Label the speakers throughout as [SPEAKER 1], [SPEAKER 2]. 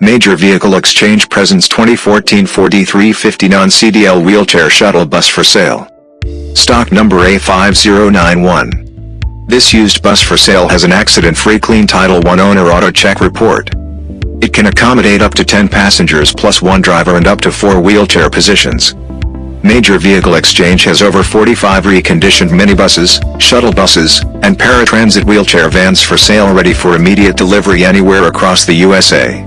[SPEAKER 1] Major Vehicle Exchange presents 2014 Ford E350 non-CDL wheelchair shuttle bus for sale. Stock number A5091. This used bus for sale has an accident-free clean Title I owner auto check report. It can accommodate up to 10 passengers plus one driver and up to 4 wheelchair positions. Major Vehicle Exchange has over 45 reconditioned minibuses, shuttle buses, and paratransit wheelchair vans for sale ready for immediate delivery anywhere across the USA.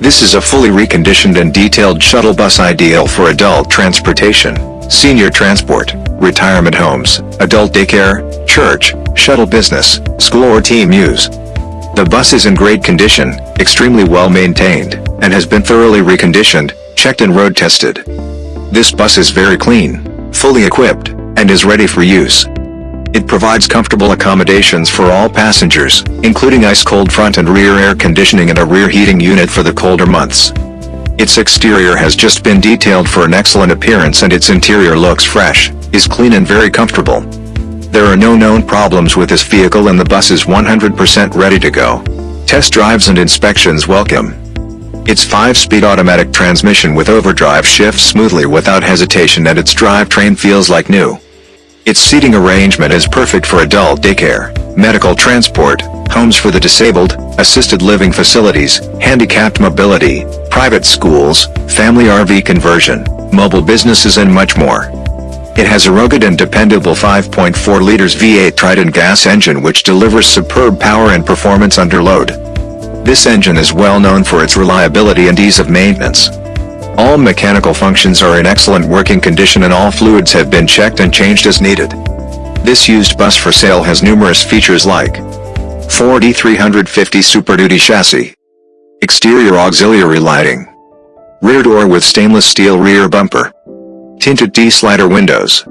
[SPEAKER 1] This is a fully reconditioned and detailed shuttle bus ideal for adult transportation, senior transport, retirement homes, adult daycare, church, shuttle business, school or team use. The bus is in great condition, extremely well maintained, and has been thoroughly reconditioned, checked and road tested. This bus is very clean, fully equipped, and is ready for use. It provides comfortable accommodations for all passengers, including ice-cold front and rear air conditioning and a rear heating unit for the colder months. Its exterior has just been detailed for an excellent appearance and its interior looks fresh, is clean and very comfortable. There are no known problems with this vehicle and the bus is 100% ready to go. Test drives and inspections welcome. Its 5-speed automatic transmission with overdrive shifts smoothly without hesitation and its drivetrain feels like new. Its seating arrangement is perfect for adult daycare, medical transport, homes for the disabled, assisted living facilities, handicapped mobility, private schools, family RV conversion, mobile businesses and much more. It has a rugged and dependable 5.4 liters V8 Triton gas engine which delivers superb power and performance under load. This engine is well known for its reliability and ease of maintenance. All mechanical functions are in excellent working condition and all fluids have been checked and changed as needed. This used bus for sale has numerous features like Ford E350 Super Duty chassis, exterior auxiliary lighting, rear door with stainless steel rear bumper, tinted T-slider windows,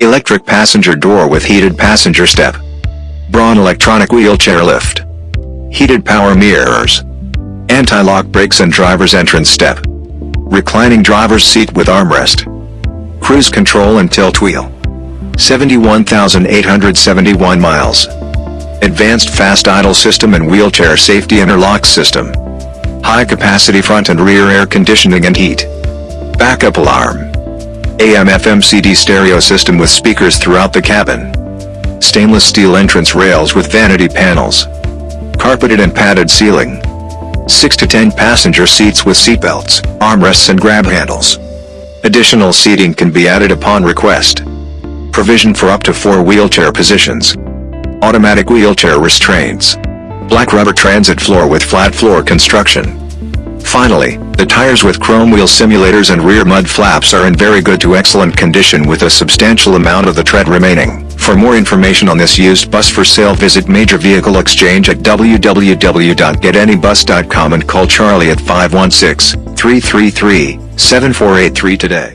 [SPEAKER 1] electric passenger door with heated passenger step, Braun electronic wheelchair lift, heated power mirrors, anti-lock brakes and driver's entrance step reclining driver's seat with armrest, cruise control and tilt wheel. 71,871 miles. Advanced fast idle system and wheelchair safety interlock system. High capacity front and rear air conditioning and heat. Backup alarm. AM FM CD stereo system with speakers throughout the cabin. Stainless steel entrance rails with vanity panels. Carpeted and padded ceiling. 6 to 10 passenger seats with seatbelts, armrests and grab handles. Additional seating can be added upon request. Provision for up to 4 wheelchair positions. Automatic wheelchair restraints. Black rubber transit floor with flat floor construction. Finally, the tires with chrome wheel simulators and rear mud flaps are in very good to excellent condition with a substantial amount of the tread remaining. For more information on this used bus for sale visit Major Vehicle Exchange at www.getanybus.com and call Charlie at 516-333-7483 today.